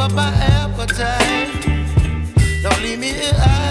up my appetite. Don't leave me here.